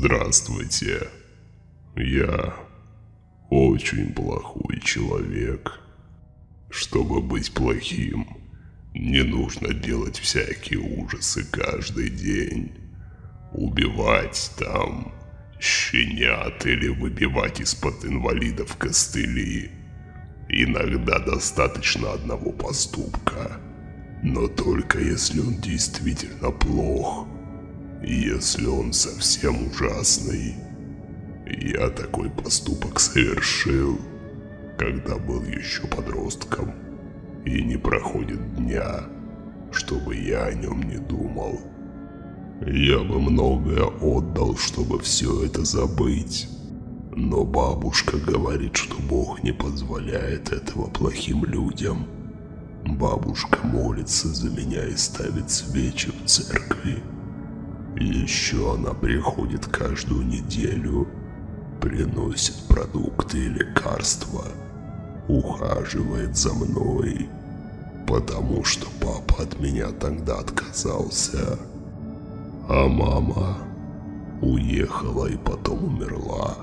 Здравствуйте. Я очень плохой человек. Чтобы быть плохим, не нужно делать всякие ужасы каждый день. Убивать там щенят или выбивать из-под инвалидов костыли. Иногда достаточно одного поступка. Но только если он действительно плох. Если он совсем ужасный. Я такой поступок совершил, когда был еще подростком. И не проходит дня, чтобы я о нем не думал. Я бы многое отдал, чтобы все это забыть. Но бабушка говорит, что Бог не позволяет этого плохим людям. Бабушка молится за меня и ставит свечи в церкви. Еще она приходит каждую неделю, приносит продукты и лекарства, ухаживает за мной, потому что папа от меня тогда отказался. А мама уехала и потом умерла.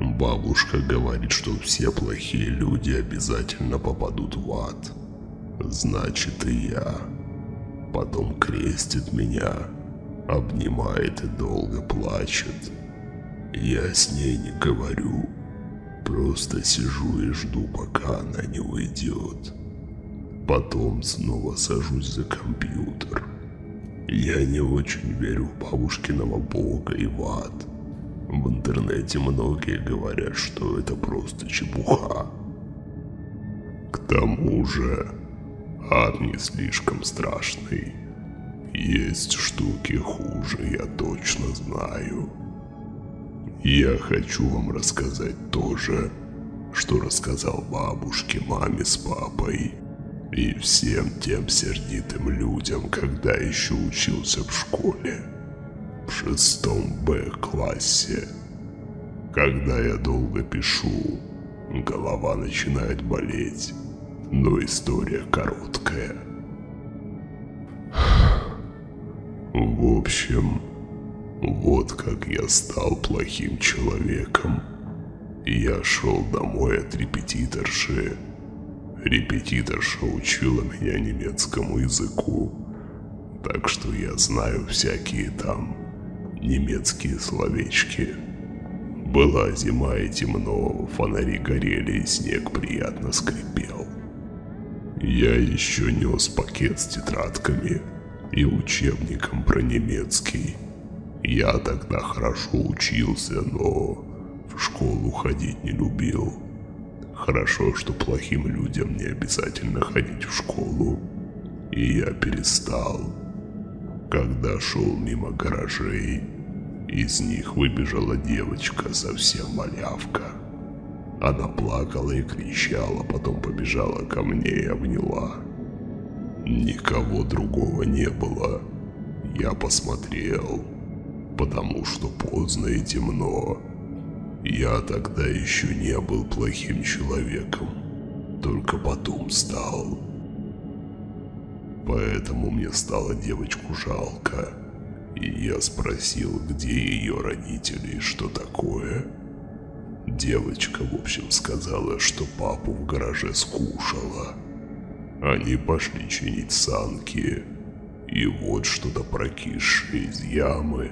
Бабушка говорит, что все плохие люди обязательно попадут в ад. Значит и я. Потом крестит меня, обнимает и долго плачет. Я с ней не говорю, просто сижу и жду, пока она не уйдет. Потом снова сажусь за компьютер. Я не очень верю в бабушкиного бога и в ад. В интернете многие говорят, что это просто чепуха. К тому же, ад не слишком страшный. Есть штуки хуже, я точно знаю. Я хочу вам рассказать то же, что рассказал бабушке, маме с папой и всем тем сердитым людям, когда еще учился в школе в шестом Б классе. Когда я долго пишу, голова начинает болеть, но история короткая. В общем, вот как я стал плохим человеком. Я шел домой от репетиторши. Репетиторша учила меня немецкому языку, так что я знаю всякие там немецкие словечки. Была зима и темно, фонари горели и снег приятно скрипел. Я еще нес пакет с тетрадками и учебником про немецкий. Я тогда хорошо учился, но в школу ходить не любил. Хорошо, что плохим людям не обязательно ходить в школу. И я перестал. Когда шел мимо гаражей, из них выбежала девочка, совсем малявка. Она плакала и кричала, потом побежала ко мне и обняла. Никого другого не было. Я посмотрел, потому что поздно и темно. Я тогда еще не был плохим человеком, только потом стал. Поэтому мне стало девочку жалко. И я спросил, где ее родители и что такое. Девочка, в общем, сказала, что папу в гараже скушала. Они пошли чинить санки. И вот что-то прокисшее из ямы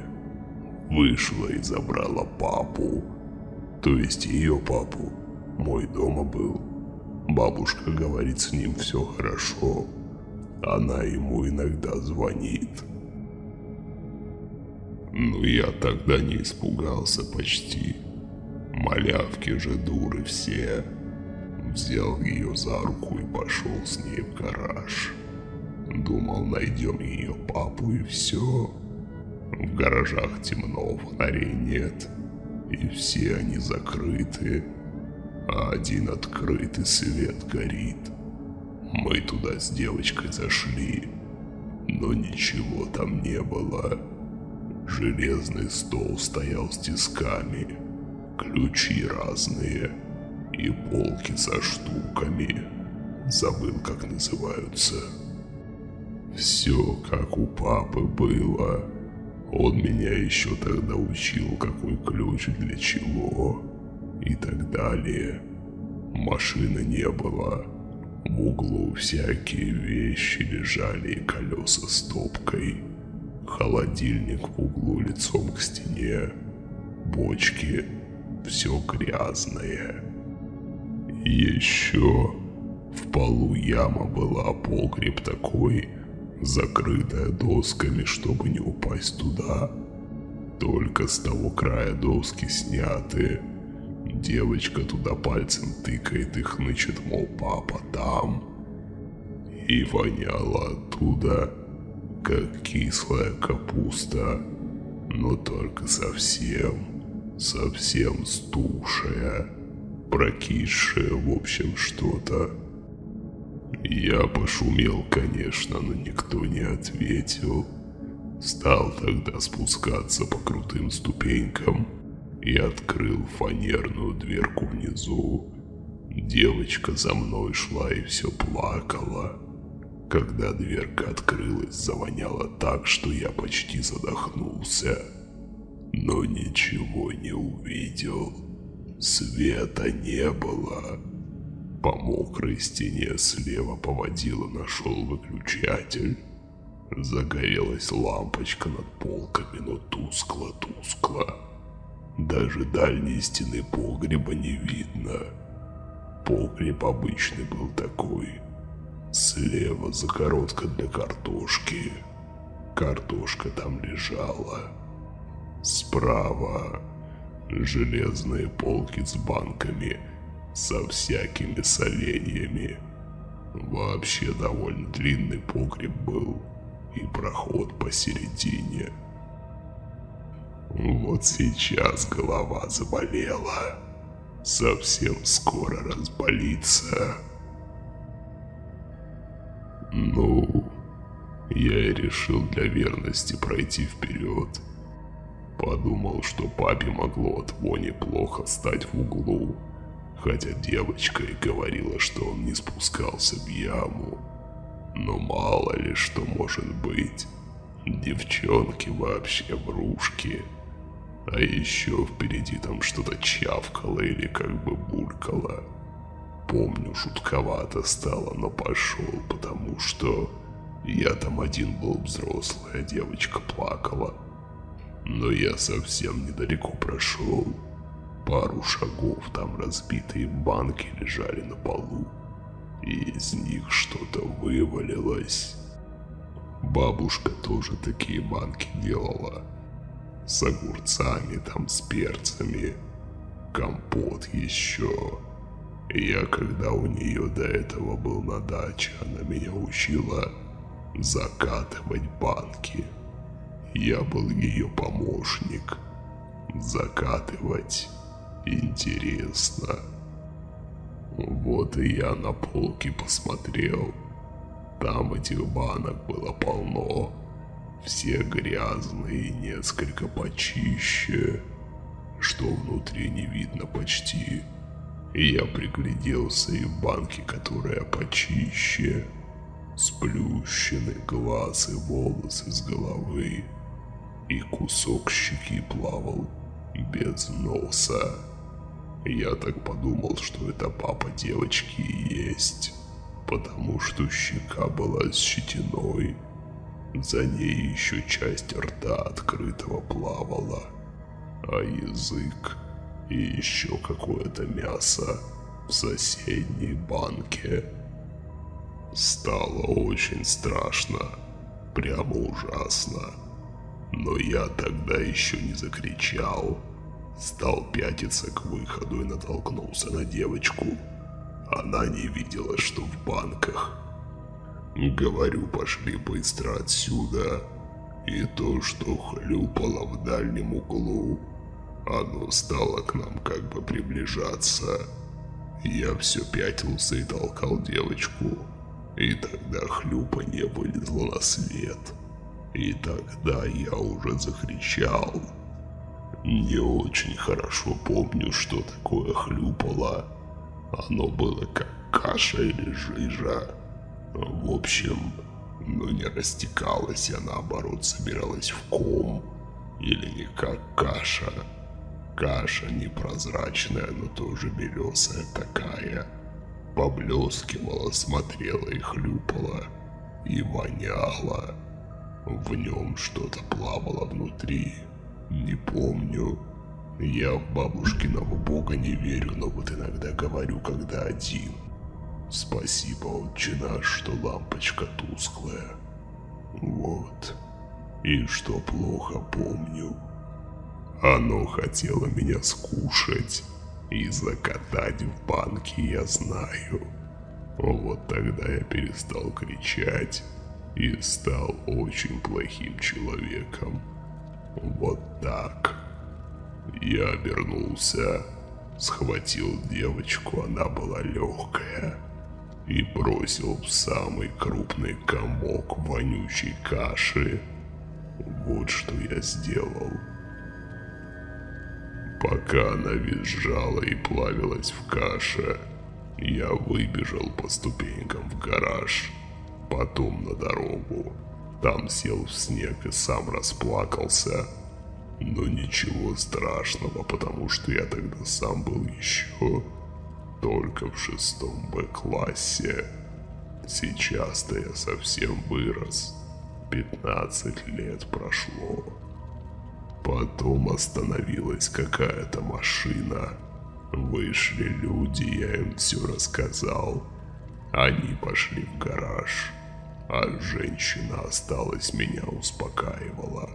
вышла и забрала папу. То есть ее папу. Мой дома был. Бабушка говорит, с ним все хорошо. Она ему иногда звонит. Ну я тогда не испугался почти. Малявки же дуры все. Взял ее за руку и пошел с ней в гараж. Думал, найдем ее папу и все. В гаражах темно, фонарей нет. И все они закрыты. А один открытый свет горит. Мы туда с девочкой зашли, но ничего там не было. Железный стол стоял с тисками, ключи разные и полки со штуками. Забыл, как называются. Все как у папы было. Он меня еще тогда учил, какой ключ для чего и так далее. Машины не было. В углу всякие вещи лежали и колеса стопкой. Холодильник в углу лицом к стене. Бочки. Все грязное. Еще в полу яма была, погреб такой, закрытая досками, чтобы не упасть туда. Только с того края доски сняты. Девочка туда пальцем тыкает и хнычет, мол, папа там. И воняло оттуда, как кислая капуста, но только совсем, совсем стушая, прокисшая, в общем, что-то. Я пошумел, конечно, но никто не ответил. Стал тогда спускаться по крутым ступенькам и открыл фанерную дверку внизу. Девочка за мной шла и все плакала. Когда дверка открылась, завоняло так, что я почти задохнулся. Но ничего не увидел. Света не было. По мокрой стене слева поводила нашел выключатель. Загорелась лампочка над полками, но тускло-тускло. Даже дальней стены погреба не видно. Погреб обычный был такой. Слева загородка для картошки. Картошка там лежала. Справа железные полки с банками – со всякими соленьями. Вообще довольно длинный погреб был и проход посередине. Вот сейчас голова заболела. Совсем скоро разболится. Ну, я и решил для верности пройти вперед. Подумал, что папе могло от вони плохо стать в углу хотя девочка и говорила, что он не спускался в яму. Но мало ли что может быть. Девчонки вообще врушки. А еще впереди там что-то чавкало или как бы булькало. Помню, жутковато стало, но пошел, потому что я там один был взрослый, а девочка плакала. Но я совсем недалеко прошел пару шагов там разбитые банки лежали на полу, и из них что-то вывалилось. Бабушка тоже такие банки делала. С огурцами там, с перцами. Компот еще. Я когда у нее до этого был на даче, она меня учила закатывать банки. Я был ее помощник. Закатывать Интересно. Вот и я на полке посмотрел. Там этих банок было полно. Все грязные и несколько почище. Что внутри не видно почти. И я пригляделся и в банке, которая почище. Сплющены глаз и волосы с головы. И кусок щеки плавал без носа. Я так подумал, что это папа девочки и есть, потому что щека была с щетиной. За ней еще часть рта открытого плавала, а язык и еще какое-то мясо в соседней банке. Стало очень страшно, прямо ужасно. Но я тогда еще не закричал. Стал пятиться к выходу и натолкнулся на девочку. Она не видела, что в банках. Говорю, пошли быстро отсюда. И то, что хлюпало в дальнем углу, оно стало к нам как бы приближаться. Я все пятился и толкал девочку. И тогда хлюпанье вылезло на свет. И тогда я уже закричал. Не очень хорошо помню, что такое хлюпало. Оно было как каша или жижа. В общем, но не растекалось, а наоборот собиралось в ком. Или не как каша. Каша непрозрачная, но тоже белесая такая. Поблескивала, смотрела и хлюпала. И воняла. В нем что-то плавало внутри. Не помню. Я в бабушкиного бога не верю, но вот иногда говорю, когда один. Спасибо, отче наш, что лампочка тусклая. Вот. И что плохо помню. Оно хотело меня скушать и закатать в банки, я знаю. Вот тогда я перестал кричать и стал очень плохим человеком. Вот так. Я обернулся, схватил девочку, она была легкая, и бросил в самый крупный комок вонючей каши. Вот что я сделал. Пока она визжала и плавилась в каше, я выбежал по ступенькам в гараж, потом на дорогу. Там сел в снег и сам расплакался. Но ничего страшного, потому что я тогда сам был еще только в шестом Б-классе. Сейчас-то я совсем вырос. 15 лет прошло. Потом остановилась какая-то машина. Вышли люди, я им все рассказал. Они пошли в гараж, а женщина осталась меня успокаивала.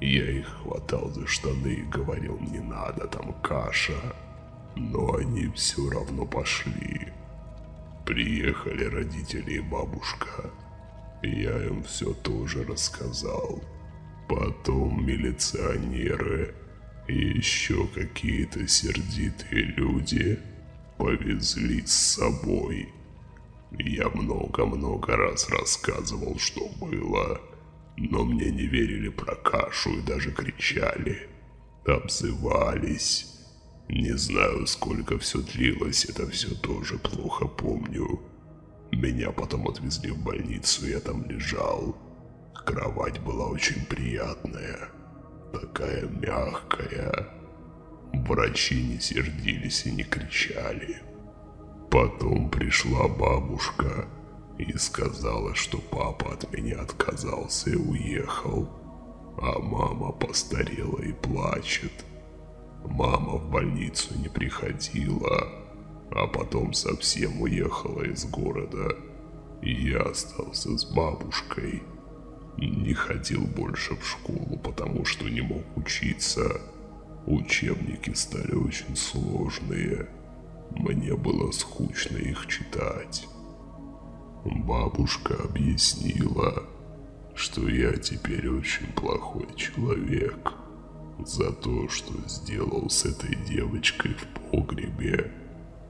Я их хватал за штаны и говорил, не надо, там каша. Но они все равно пошли. Приехали родители и бабушка. Я им все тоже рассказал. Потом милиционеры и еще какие-то сердитые люди повезли с собой. Я много-много раз рассказывал, что было, но мне не верили про кашу и даже кричали, обзывались. Не знаю, сколько все длилось, это все тоже плохо помню. Меня потом отвезли в больницу, я там лежал. Кровать была очень приятная, такая мягкая. Врачи не сердились и не кричали. Потом пришла бабушка и сказала, что папа от меня отказался и уехал, а мама постарела и плачет. Мама в больницу не приходила, а потом совсем уехала из города, и я остался с бабушкой. Не ходил больше в школу, потому что не мог учиться. Учебники стали очень сложные. Мне было скучно их читать. Бабушка объяснила, что я теперь очень плохой человек за то, что сделал с этой девочкой в погребе,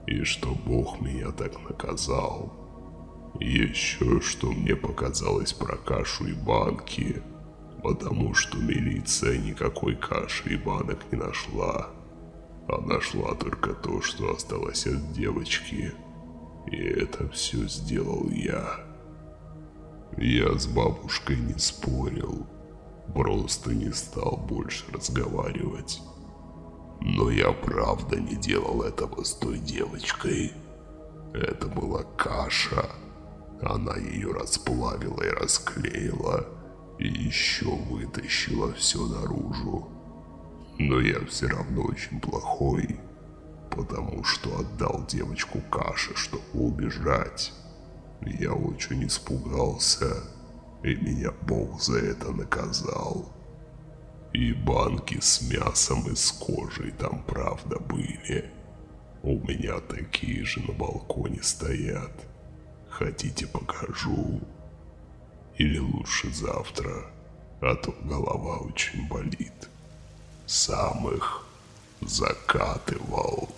и что Бог меня так наказал. Еще что мне показалось про кашу и банки, потому что милиция никакой каши и банок не нашла, а нашла только то, что осталось от девочки. И это все сделал я. Я с бабушкой не спорил, просто не стал больше разговаривать. Но я правда не делал этого с той девочкой. Это была каша. Она ее расплавила и расклеила, и еще вытащила все наружу. Но я все равно очень плохой, потому что отдал девочку каше, чтобы убежать. Я очень испугался, и меня Бог за это наказал. И банки с мясом и с кожей там правда были. У меня такие же на балконе стоят. Хотите покажу? Или лучше завтра, а то голова очень болит. Сам их закатывал.